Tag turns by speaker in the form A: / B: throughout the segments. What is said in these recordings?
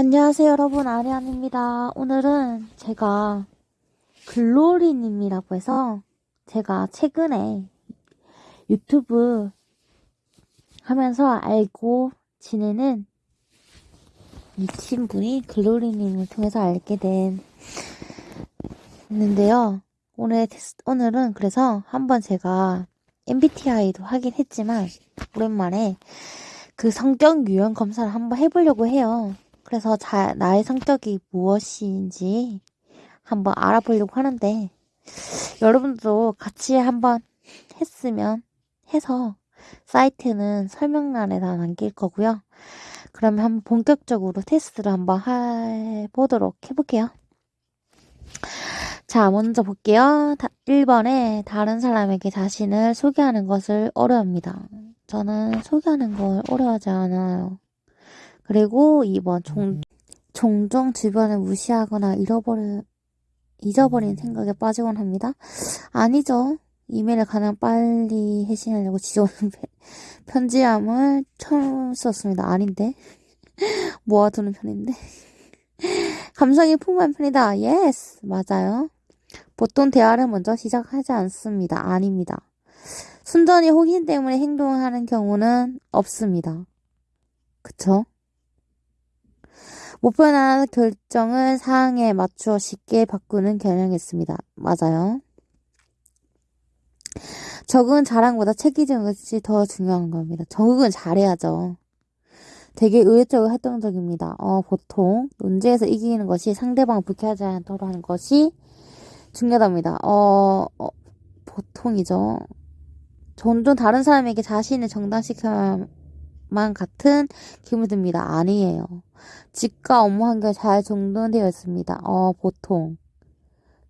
A: 안녕하세요 여러분 아리안입니다. 오늘은 제가 글로리님이라고 해서 제가 최근에 유튜브 하면서 알고 지내는 미친 분이 글로리님을 통해서 알게 된 있는데요. 오늘 오늘은 그래서 한번 제가 MBTI도 하긴 했지만 오랜만에 그 성격 유형 검사를 한번 해보려고 해요. 그래서 자, 나의 성격이 무엇인지 한번 알아보려고 하는데 여러분도 같이 한번 했으면 해서 사이트는 설명란에 다 남길 거고요. 그러면 한번 본격적으로 테스트를 한번 해보도록 해볼게요. 자, 먼저 볼게요. 1번에 다른 사람에게 자신을 소개하는 것을 어려워합니다. 저는 소개하는 걸 어려워하지 않아요. 그리고 2번 종, 종종 주변을 무시하거나 잃어버려, 잊어버린 생각에 빠지곤 합니다. 아니죠. 이메일을 가장 빨리 해신하려고 지원한 편지함을 처음 썼습니다. 아닌데. 모아두는 편인데. 감성이 풍부한 편이다. Yes. 맞아요. 보통 대화를 먼저 시작하지 않습니다. 아닙니다. 순전히 호기심 때문에 행동하는 경우는 없습니다. 그쵸? 목표나 결정을 상황에 맞추어 쉽게 바꾸는 경향이 있습니다. 맞아요. 적응은 자랑보다 체계적인 것이 더 중요한 겁니다. 적응은 잘해야죠. 되게 의외적이고 활동적입니다. 어, 보통 논제에서 이기는 것이 상대방을 불쾌하지 않도록 하는 것이 중요합니다. 어, 어 보통이죠. 종종 다른 사람에게 자신을 정당시켜야 만 같은 기분이 듭니다. 아니에요. 집과 업무 환경이 잘 정돈되어 있습니다. 어, 보통.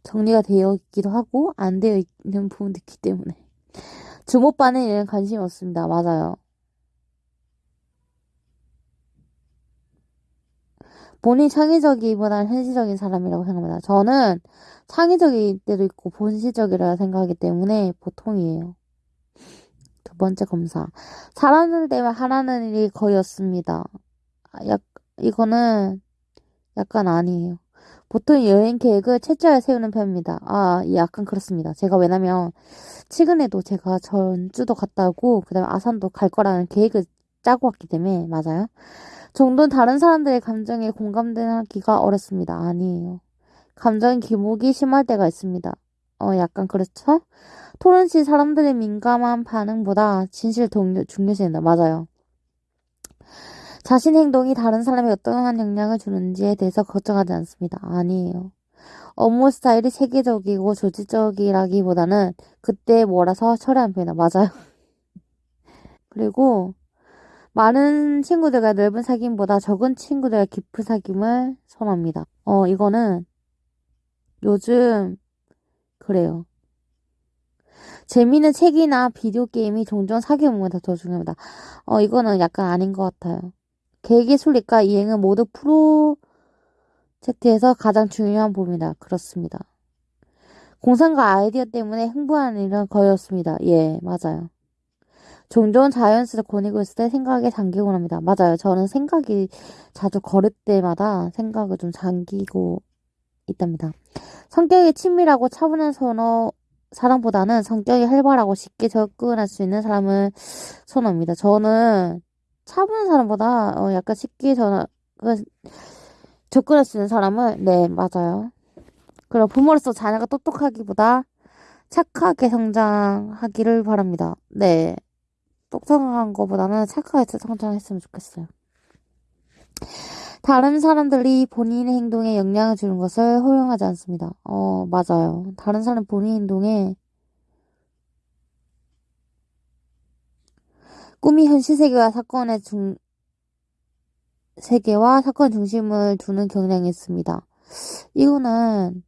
A: 정리가 되어 있기도 하고, 안 되어 있는 부분도 있기 때문에. 주목받는 일은 관심이 없습니다. 맞아요. 본인 창의적이보다는 현실적인 사람이라고 생각합니다. 저는 창의적일 때도 있고 본실적이라 생각하기 때문에 보통이에요. 두 번째 검사. 사람들 때문에 하라는 일이 거의 없습니다. 약, 이거는 약간 아니에요. 보통 여행 계획을 철저하게 세우는 편입니다. 아, 약간 그렇습니다. 제가 왜냐면, 최근에도 제가 전주도 갔다 오고, 그 다음에 아산도 갈 거라는 계획을 짜고 왔기 때문에, 맞아요. 정도는 다른 사람들의 감정에 공감되기가 어렵습니다. 아니에요. 감정 기복이 심할 때가 있습니다. 어, 약간 그렇죠? 토론 시 사람들의 민감한 반응보다 진실 동료, 중요시한다. 맞아요. 자신 행동이 다른 사람에 어떠한 영향을 주는지에 대해서 걱정하지 않습니다. 아니에요. 업무 스타일이 체계적이고 조직적이라기보다는 그때 몰아서 처리한 편이다. 맞아요. 그리고 많은 친구들과 넓은 사귐보다 적은 친구들과 깊은 사귐을 선호합니다. 어, 이거는 요즘 그래요. 재미있는 책이나 비디오 게임이 종종 사귀어보다 더 중요합니다. 어, 이거는 약간 아닌 것 같아요. 계획의 순리과 이행은 모두 프로젝트에서 가장 중요한 부분이다. 그렇습니다. 공상과 아이디어 때문에 흥분하는 일은 거의 없습니다. 예, 맞아요. 종종 자연스레 거니고 있을 때 생각에 잠기곤 합니다. 맞아요. 저는 생각이 자주 걸을 때마다 생각을 좀 잠기고 있답니다. 성격이 친밀하고 차분한 선호 사람보다는 성격이 활발하고 쉽게 접근할 수 있는 사람을 선호합니다. 저는 차분한 사람보다 어, 약간 쉽게 전 접근할 수 있는 사람을 네 맞아요. 그리고 부모로서 자녀가 똑똑하기보다 착하게 성장하기를 바랍니다. 네. 똑똑한 것보다는 착하게 성장했으면 좋겠어요. 다른 사람들이 본인의 행동에 영향을 주는 것을 허용하지 않습니다. 어, 맞아요. 다른 사람 본인 행동에 꿈이 현실 세계와 사건의 중, 세계와 사건 중심을 두는 경향이 있습니다. 이거는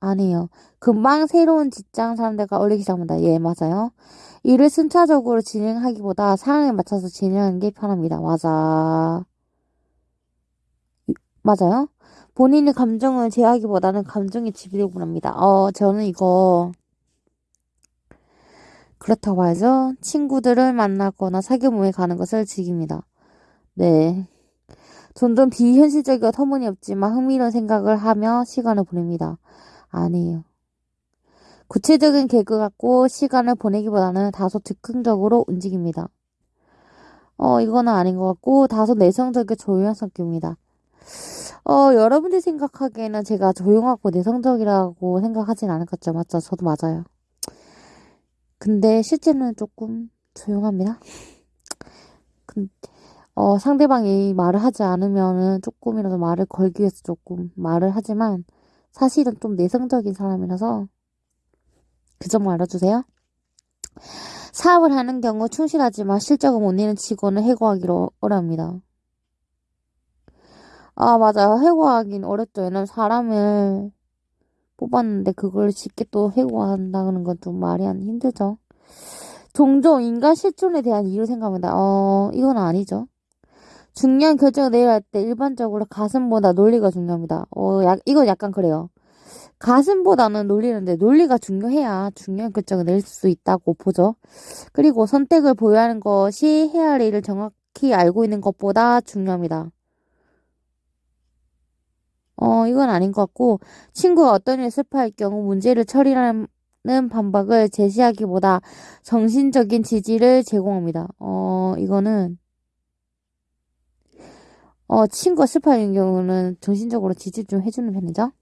A: 아니에요. 금방 새로운 직장 사람들과 어울리기 시작합니다. 예, 맞아요. 일을 순차적으로 진행하기보다 상황에 맞춰서 진행하는 게 편합니다. 맞아. 맞아요. 본인의 감정을 제하기보다는 감정에 지배되곤 합니다. 어, 저는 이거 그렇다고 봐야죠. 친구들을 만나거나 사귀어 모임 가는 것을 즐깁니다. 네. 점점 비현실적이고 터무니없지만 흥미로운 생각을 하며 시간을 보냅니다. 아니에요. 구체적인 계획을 갖고 시간을 보내기보다는 다소 즉흥적으로 움직입니다. 어, 이거는 아닌 것 같고, 다소 내성적이고 조용한 성격입니다. 어, 여러분들이 생각하기에는 제가 조용하고 내성적이라고 생각하진 않을것죠 맞죠? 저도 맞아요. 근데 실제는 조금 조용합니다. 근, 어, 상대방이 말을 하지 않으면은 조금이라도 말을 걸기 위해서 조금 말을 하지만 사실은 좀 내성적인 사람이라서 그 점 알아주세요. 사업을 하는 경우 충실하지만 실적을 못 내는 직원을 해고하기로 어렵니다. 아, 맞아요. 해고하긴 어렵죠. 왜냐면 사람을 뽑았는데 그걸 쉽게 또 해고한다는 건 좀 말이 안 힘들죠. 종종 인간 실존에 대한 이유 생각합니다. 어, 이건 아니죠. 중요한 결정을 내야 할 때 일반적으로 가슴보다 논리가 중요합니다. 어, 약, 이건 약간 그래요. 가슴보다는 논리는데 논리가 중요해야 중요한 결정을 낼 수 있다고 보죠. 그리고 선택을 보유하는 것이 해야 할 일을 정확히 알고 있는 것보다 중요합니다. 어, 이건 아닌 것 같고, 친구가 어떤 일을 슬퍼할 경우 문제를 처리하는 반박을 제시하기보다 정신적인 지지를 제공합니다. 어, 이거는, 어, 친구가 슬퍼하는 경우는 정신적으로 지지 좀 해주는 편이죠.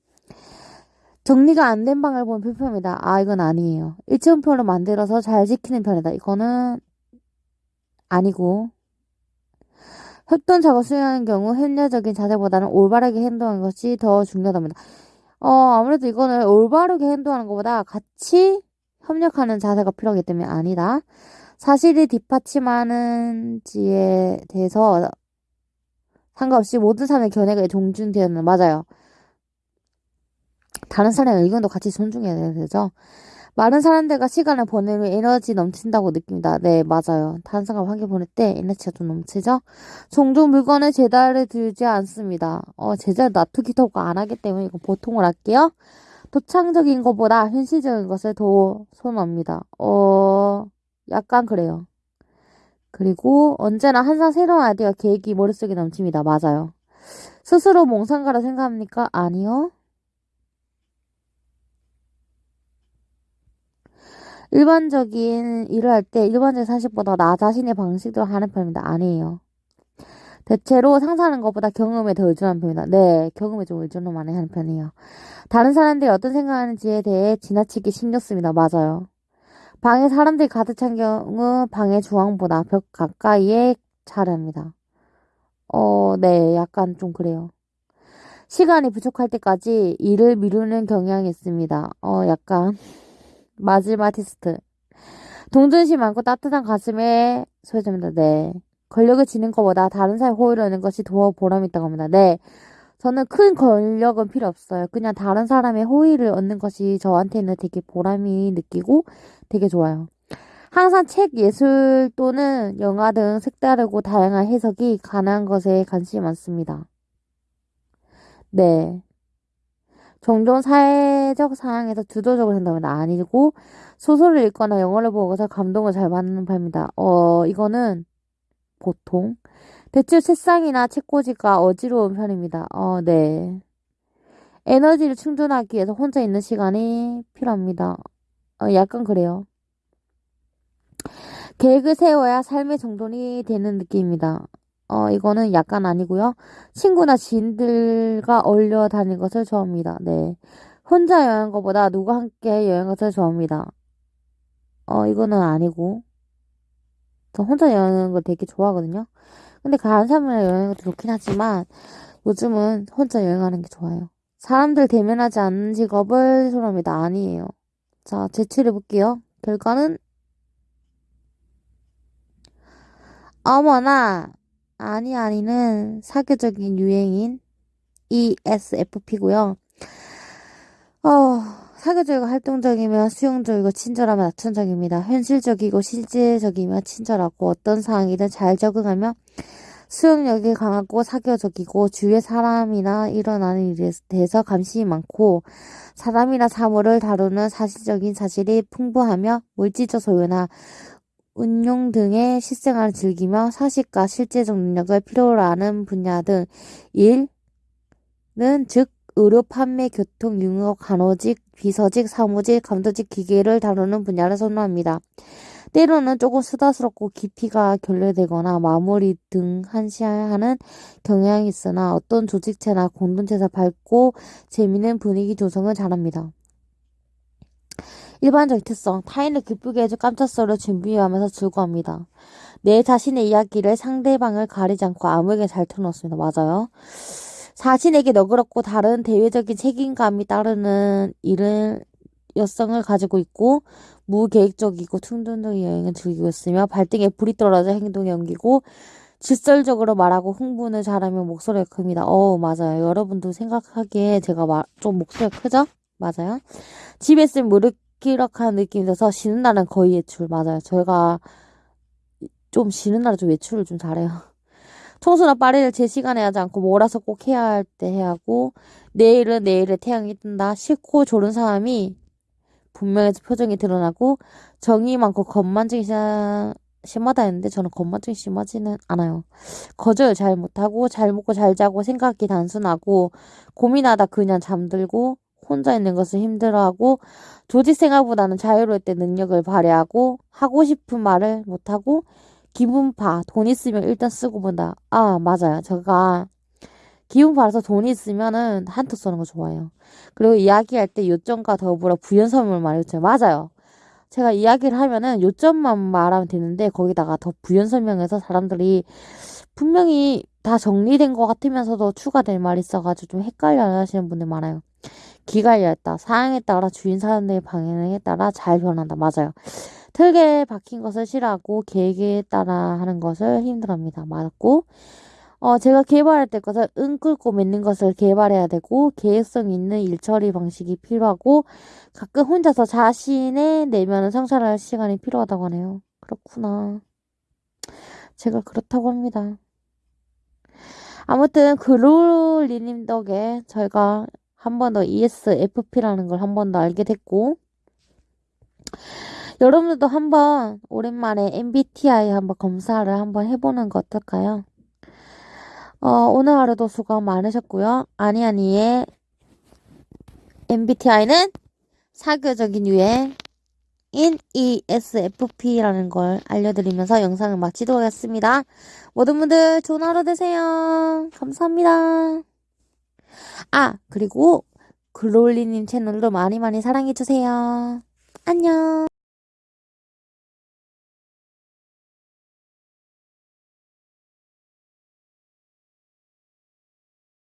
A: 정리가 안 된 방을 보면 불편합니다. 아, 이건 아니에요. 일정표로 만들어서 잘 지키는 편이다. 이거는 아니고, 협동 작업 수행하는 경우 협력적인 자세보다는 올바르게 행동하는 것이 더 중요합니다. 어, 아무래도 이거는 올바르게 행동하는 것보다 같이 협력하는 자세가 필요하기 때문에 아니다. 사실이 뒷받침하는지에 대해서 상관없이 모든 사람의 견해가 존중되는 맞아요. 다른 사람의 의견도 같이 존중해야 되죠. 많은 사람들과 시간을 보내면 에너지 넘친다고 느낍니다. 네, 맞아요. 다른 사람 환기 보낼 때 에너지가 좀 넘치죠? 종종 물건을 제자리에 두지 않습니다. 어, 제자리 놔두기도 안 하기 때문에 이거 보통을 할게요. 도창적인 것보다 현실적인 것을 더 선호합니다. 어, 약간 그래요. 그리고 언제나 항상 새로운 아이디어 계획이 머릿속에 넘칩니다. 맞아요. 스스로 몽상가라 생각합니까? 아니요. 일반적인 일을 할 때 일반적인 상식보다 나 자신의 방식대로 하는 편입니다. 아니에요. 대체로 상상하는 것보다 경험에 더 의존하는 편입니다. 네, 경험에 좀 의존을 많이 하는 편이에요. 다른 사람들이 어떤 생각하는지에 대해 지나치게 신경 씁니다. 맞아요. 방에 사람들이 가득 찬 경우 방의 중앙보다 벽 가까이에 자릅니다. 어, 네, 약간 좀 그래요. 시간이 부족할 때까지 일을 미루는 경향이 있습니다. 어, 약간. 마지막 테스트. 동전심 많고 따뜻한 가슴에 소유자입니다. 네. 권력을 지는 것보다 다른 사람의 호의를 얻는 것이 더 보람이 있다고 합니다. 네. 저는 큰 권력은 필요 없어요. 그냥 다른 사람의 호의를 얻는 것이 저한테는 되게 보람이 느끼고 되게 좋아요. 항상 책, 예술 또는 영화 등 색다르고 다양한 해석이 가능한 것에 관심이 많습니다. 네. 종종 사회적 상황에서 주도적으로 한다면 아니고 소설을 읽거나 영화를 보고서 감동을 잘 받는 편입니다. 어, 이거는 보통 대체 책상이나 책꽂이가 어지러운 편입니다. 어, 네. 에너지를 충전하기 위해서 혼자 있는 시간이 필요합니다. 어, 약간 그래요. 계획을 세워야 삶의 정돈이 되는 느낌입니다. 어, 이거는 약간 아니고요. 친구나 지인들과 어울려 다니는 것을 좋아합니다. 네. 혼자 여행한 것보다 누가 함께 여행한 것을 좋아합니다. 어, 이거는 아니고. 저 혼자 여행하는 걸 되게 좋아하거든요. 근데 다른 사람이랑 여행하는 것도 좋긴 하지만 요즘은 혼자 여행하는 게 좋아요. 사람들 대면하지 않는 직업을 선호합니다. 아니에요. 자, 제출해 볼게요. 결과는 어머나 아니 아니는 사교적인 유행인 ESFP고요. 어, 사교적이고 활동적이며 수용적이고 친절하며 낙천적입니다. 현실적이고 실제적이며 친절하고 어떤 상황이든 잘 적응하며 수용력이 강하고 사교적이고 주위의 사람이나 일어나는 일에 대해서 관심이 많고 사람이나 사물을 다루는 사실적인 사실이 풍부하며 물질적 소유나 운용 등의 실생활을 즐기며 사실과 실제적 능력을 필요로 하는 분야 등 일은 즉 의료, 판매, 교통, 융업, 간호직, 비서직, 사무직, 감도직 기계를 다루는 분야를 선호합니다. 때로는 조금 수다스럽고 깊이가 결례되거나 마무리 등 한시하는 경향이 있으나 어떤 조직체나 공동체에서 밝고 재미있는 분위기 조성을 잘합니다. 일반적 특성, 타인을 기쁘게 해줄 깜짝 소리를 준비하면서 즐거워합니다. 내 자신의 이야기를 상대방을 가리지 않고 아무에게 잘 터놓습니다. 맞아요. 자신에게 너그럽고 다른 대외적인 책임감이 따르는 일을 여성을 가지고 있고 무계획적이고 퉁둔둥이 여행을 즐기고 있으며 발등에 불이 떨어져 행동에 옮기고 직설적으로 말하고 흥분을 잘하며 목소리가 큽니다. 어 맞아요. 여러분도 생각하기에 제가 말, 좀 목소리가 크죠? 맞아요. 집에 있으면 무 르기럭한 느낌이 들어서 쉬는 날은 거의 외출. 맞아요. 저희가 좀 쉬는 날은 좀 외출을 좀 잘해요. 청소나 빨래를 제 시간에 하지 않고 몰아서 꼭 해야 할 때 해야 하고 내일은 내일에 태양이 뜬다. 싫고 졸은 사람이 분명해서 표정이 드러나고 정이 많고 건만증이 심하다 했는데 저는 건만증이 심하지는 않아요. 거절 잘 못하고 잘 먹고 잘 자고 생각이 단순하고 고민하다 그냥 잠들고 혼자 있는 것을 힘들어하고 조직 생활보다는 자유로울 때 능력을 발휘하고 하고 싶은 말을 못하고 기분파 돈 있으면 일단 쓰고 본다. 아 맞아요. 제가 기운팔아서 돈이 있으면은 한턱 쏘는 거 좋아해요. 그리고 이야기할 때 요점과 더불어 부연설명을 말했죠. 맞아요. 제가 이야기를 하면은 요점만 말하면 되는데 거기다가 더 부연 설명해서 사람들이 분명히 다 정리된 것 같으면서도 추가될 말이 있어가지고 좀 헷갈려 하시는 분들 많아요. 기갈렸다. 사항에 따라 주인 사람들의 방향에 따라 잘 변한다. 맞아요. 틀게 박힌 것을 싫어하고 계획에 따라 하는 것을 힘들어합니다. 맞고 어, 제가 개발할 때 것을 응 끌고 맺는 것을 개발해야 되고 계획성 있는 일처리 방식이 필요하고 가끔 혼자서 자신의 내면을 성찰할 시간이 필요하다고 하네요. 그렇구나. 제가 그렇다고 합니다. 아무튼 그롤리님 덕에 저희가 한 번 더 ESFP라는 걸 한 번 더 알게 됐고 여러분들도 한번 오랜만에 MBTI 한번 검사를 한번 해보는 거 어떨까요? 어, 오늘 하루도 수고 많으셨고요. 아니아니의 MBTI는 사교적인 유해인 ESFP라는 걸 알려드리면서 영상을 마치도록 하겠습니다. 모든 분들 좋은 하루 되세요. 감사합니다. 아, 그리고 글롤리님 채널도 많이 많이 사랑해주세요. 안녕.